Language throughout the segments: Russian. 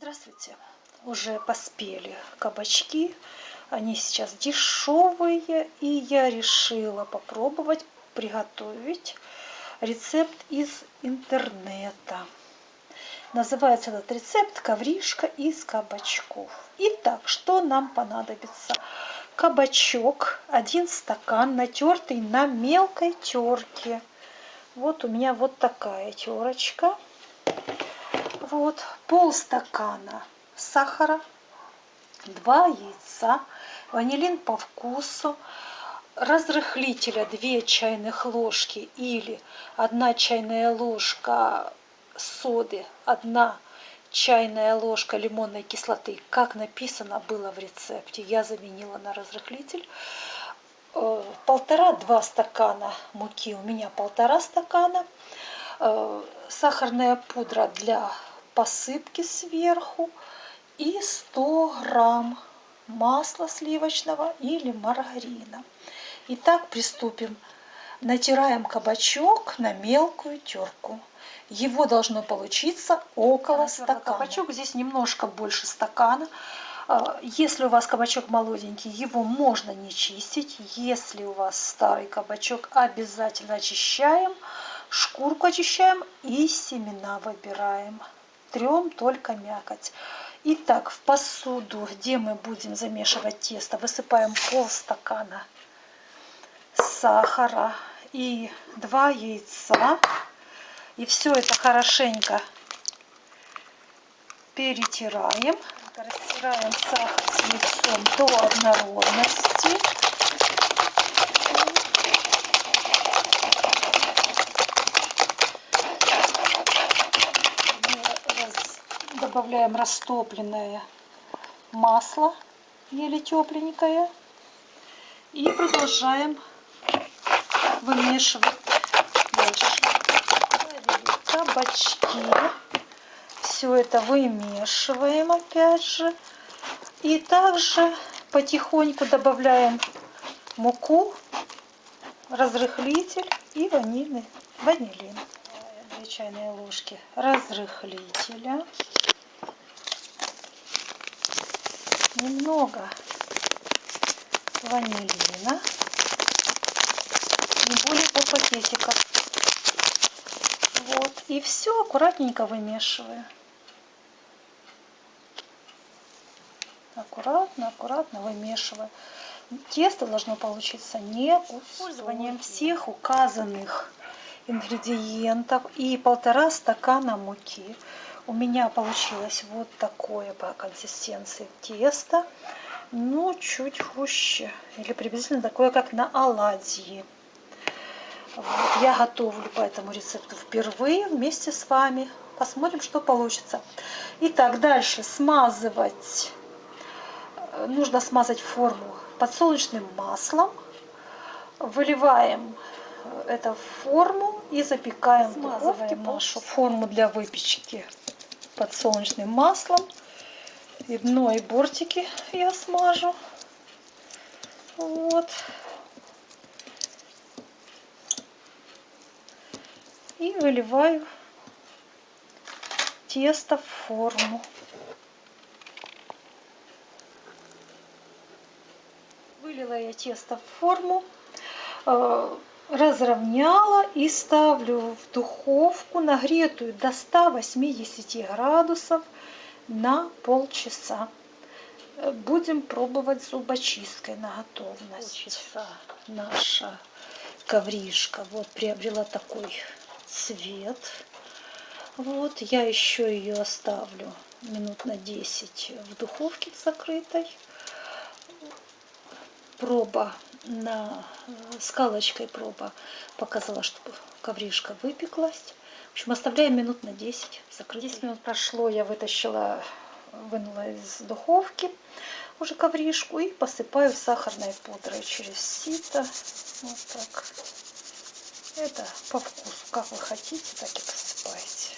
Здравствуйте! Уже поспели кабачки. Они сейчас дешевые. И я решила попробовать приготовить рецепт из интернета. Называется этот рецепт ковришка из кабачков. Итак, что нам понадобится? Кабачок, один стакан, натертый на мелкой терке. Вот у меня вот такая терочка вот полстакана сахара, 2 яйца, ванилин по вкусу, разрыхлителя 2 чайных ложки или 1 чайная ложка соды, 1 чайная ложка лимонной кислоты, как написано было в рецепте, я заменила на разрыхлитель. Э, полтора-два стакана муки, у меня полтора стакана. Э, сахарная пудра для посыпки сверху и 100 грамм масла сливочного или маргарина. Итак, приступим. Натираем кабачок на мелкую терку. Его должно получиться около стакана. Кабачок здесь немножко больше стакана. А, если у вас кабачок молоденький, его можно не чистить. Если у вас старый кабачок, обязательно очищаем. Шкурку очищаем и семена выбираем трем только мякоть. Итак, в посуду, где мы будем замешивать тесто, высыпаем полстакана сахара и два яйца. И все это хорошенько перетираем. Растираем сахар с яйцом до однородности. Добавляем растопленное масло, еле тепленькое. И продолжаем вымешивать дальше. Кабачки. Все это вымешиваем опять же. И также потихоньку добавляем муку, разрыхлитель и ванильный ванилин. Две чайные ложки разрыхлителя. Немного ванилина, не более по пакетиков. Вот, и все аккуратненько вымешиваю. Аккуратно, аккуратно вымешиваю. Тесто должно получиться не использованием всех указанных ингредиентов и полтора стакана муки у меня получилось вот такое по консистенции тесто, но чуть хуже, или приблизительно такое, как на оладьи. Вот, я готовлю по этому рецепту впервые вместе с вами. Посмотрим, что получится. Итак, дальше смазывать. Нужно смазать форму подсолнечным маслом. Выливаем это в форму и запекаем духовке нашу форму для выпечки подсолнечным маслом. И дно, и бортики я смажу. Вот. И выливаю тесто в форму. Вылила я тесто в форму э, разровняла и ставлю в духовку нагретую до 180 градусов на полчаса. Будем пробовать зубочисткой на готовность. Полчаса наша ковришка вот приобрела такой цвет. Вот я еще ее оставлю минут на 10 в духовке закрытой. Проба на э, скалочкой проба показала, что ковришка выпеклась. В общем, оставляем минут на 10 закрыть. 10 минут прошло, я вытащила, вынула из духовки уже ковришку и посыпаю сахарной пудрой через сито. Вот так. Это по вкусу. Как вы хотите, так и посыпаете.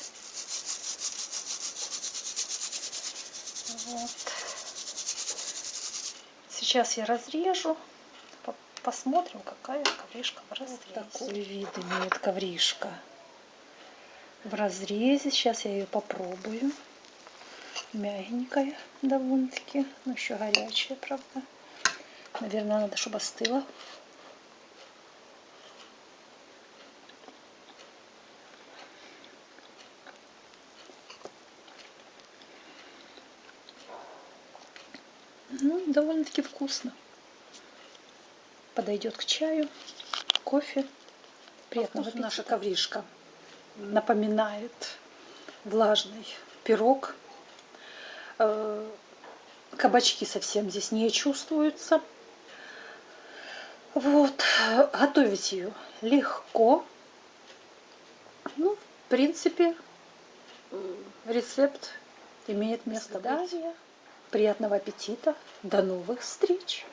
Вот. Сейчас я разрежу посмотрим, какая ковришка в разрезе. Вот такой вид имеет ковришка в разрезе. Сейчас я ее попробую. Мягенькая довольно-таки, но еще горячая, правда. Наверное, надо, чтобы остыла. Ну, довольно-таки вкусно. Подойдет к чаю, кофе. Приятного аппетита. Наша ковришка напоминает влажный пирог. Э, кабачки совсем здесь не чувствуются. Вот, готовить ее легко. Ну, в принципе, рецепт имеет место быть. Приятного аппетита. До новых встреч!